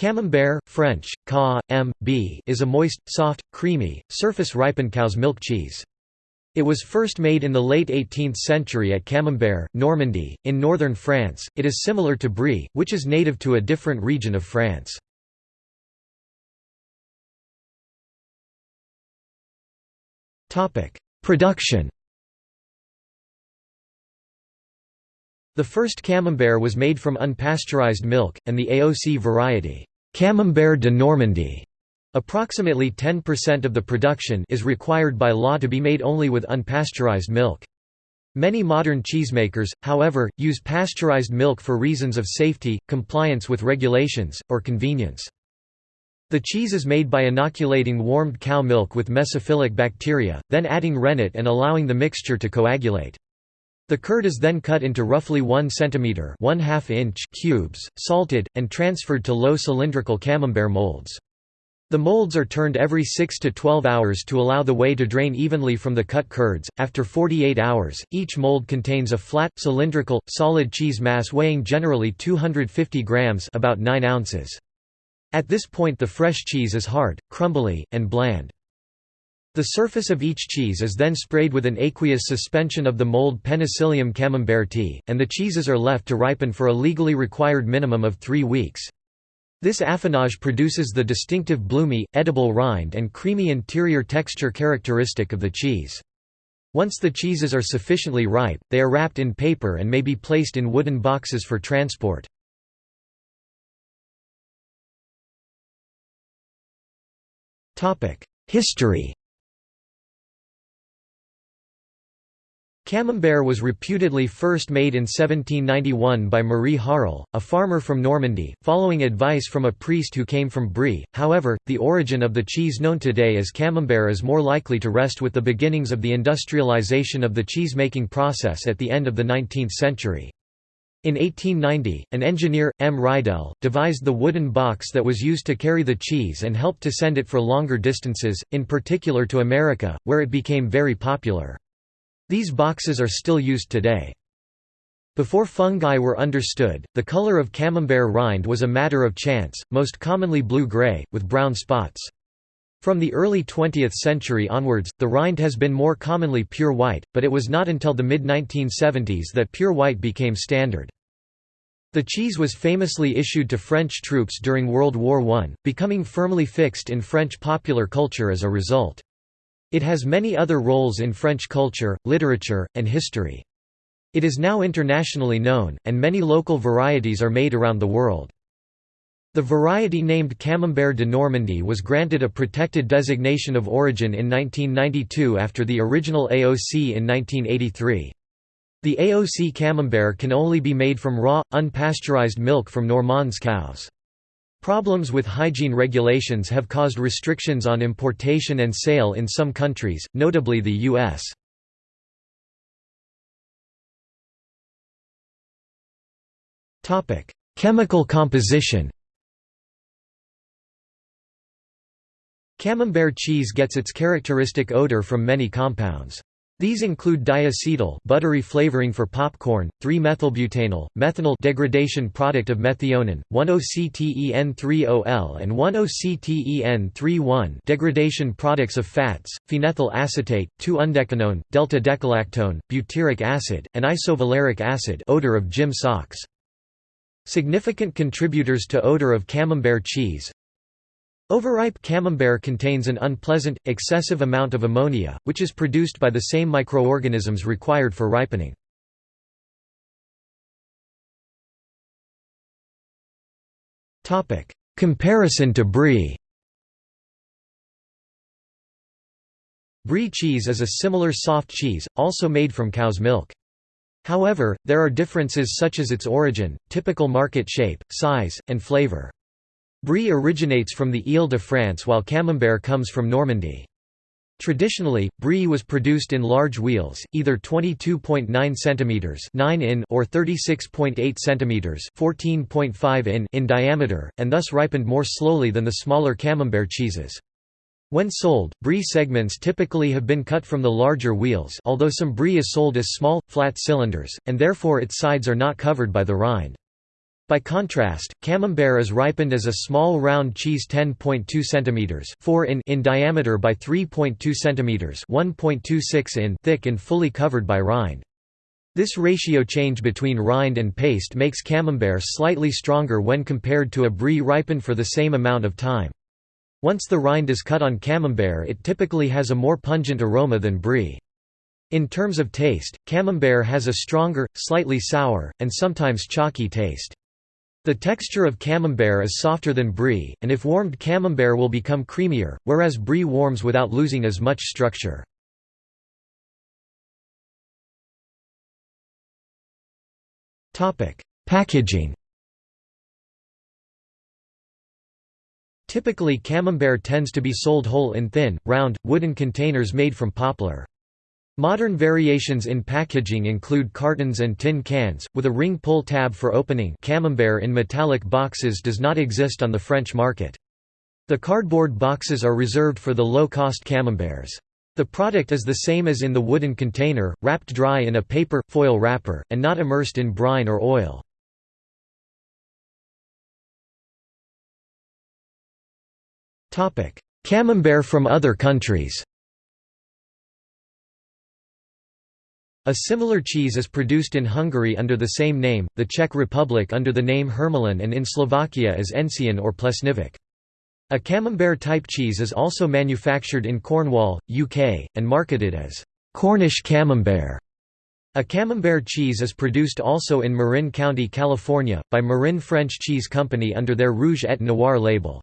Camembert, French, ca, m, b, is a moist, soft, creamy, surface-ripened cow's milk cheese. It was first made in the late 18th century at Camembert, Normandy, in northern France. It is similar to Brie, which is native to a different region of France. Topic: Production. The first Camembert was made from unpasteurized milk, and the AOC variety, Camembert de Normandie, approximately 10% of the production is required by law to be made only with unpasteurized milk. Many modern cheesemakers, however, use pasteurized milk for reasons of safety, compliance with regulations, or convenience. The cheese is made by inoculating warmed cow milk with mesophilic bacteria, then adding rennet and allowing the mixture to coagulate. The curd is then cut into roughly 1 cm 1 inch cubes, salted, and transferred to low cylindrical camembert molds. The molds are turned every 6 to 12 hours to allow the whey to drain evenly from the cut curds. After 48 hours, each mold contains a flat, cylindrical, solid cheese mass weighing generally 250 grams about 9 ounces. At this point the fresh cheese is hard, crumbly, and bland. The surface of each cheese is then sprayed with an aqueous suspension of the mold Penicillium camemberti, and the cheeses are left to ripen for a legally required minimum of three weeks. This affinage produces the distinctive bloomy, edible rind and creamy interior texture characteristic of the cheese. Once the cheeses are sufficiently ripe, they are wrapped in paper and may be placed in wooden boxes for transport. History Camembert was reputedly first made in 1791 by Marie Harel, a farmer from Normandy, following advice from a priest who came from Brie. However, the origin of the cheese known today as Camembert is more likely to rest with the beginnings of the industrialization of the cheese-making process at the end of the 19th century. In 1890, an engineer, M. Ridel, devised the wooden box that was used to carry the cheese and helped to send it for longer distances, in particular to America, where it became very popular. These boxes are still used today. Before fungi were understood, the color of camembert rind was a matter of chance, most commonly blue-gray, with brown spots. From the early 20th century onwards, the rind has been more commonly pure white, but it was not until the mid-1970s that pure white became standard. The cheese was famously issued to French troops during World War I, becoming firmly fixed in French popular culture as a result. It has many other roles in French culture, literature, and history. It is now internationally known, and many local varieties are made around the world. The variety named Camembert de Normandie was granted a protected designation of origin in 1992 after the original AOC in 1983. The AOC Camembert can only be made from raw, unpasteurized milk from Normande cows. Problems with hygiene regulations have caused restrictions on importation and sale in some countries, notably the U.S. Chemical composition Camembert cheese gets its characteristic odor from many compounds. These include diacetyl buttery flavoring for popcorn, 3-methylbutanol, methanethiol degradation product of methionine, 1-octen-3-ol and 1-octen-3-one degradation products of fats, phenethyl acetate, 2-undecanone, delta-decalactone, butyric acid, and isovaleric acid odor of gym socks. Significant contributors to odor of camembert cheese Overripe camembert contains an unpleasant, excessive amount of ammonia, which is produced by the same microorganisms required for ripening. Comparison to brie Brie cheese is a similar soft cheese, also made from cow's milk. However, there are differences such as its origin, typical market shape, size, and flavor. Brie originates from the Ile-de-France while Camembert comes from Normandy. Traditionally, brie was produced in large wheels, either 22.9 cm 9 in or 36.8 cm 14.5 in in diameter, and thus ripened more slowly than the smaller Camembert cheeses. When sold, brie segments typically have been cut from the larger wheels although some brie is sold as small, flat cylinders, and therefore its sides are not covered by the rind. By contrast, Camembert is ripened as a small round cheese 10.2 cm 4 in, in diameter by 3.2 cm 1.26 in thick and fully covered by rind. This ratio change between rind and paste makes Camembert slightly stronger when compared to a brie ripened for the same amount of time. Once the rind is cut on Camembert it typically has a more pungent aroma than brie. In terms of taste, Camembert has a stronger, slightly sour, and sometimes chalky taste. The texture of camembert is softer than brie, and if warmed camembert will become creamier, whereas brie warms without losing as much structure. Packaging Typically camembert tends to be sold whole in thin, round, wooden containers made from poplar. Modern variations in packaging include cartons and tin cans, with a ring pull tab for opening camembert in metallic boxes does not exist on the French market. The cardboard boxes are reserved for the low-cost camemberts. The product is the same as in the wooden container, wrapped dry in a paper, foil wrapper, and not immersed in brine or oil. Camembert from other countries A similar cheese is produced in Hungary under the same name, the Czech Republic under the name Hermelin and in Slovakia as Encian or Plesnivec. A camembert-type cheese is also manufactured in Cornwall, UK, and marketed as Cornish camembert. A camembert cheese is produced also in Marin County, California, by Marin French Cheese Company under their Rouge et Noir label.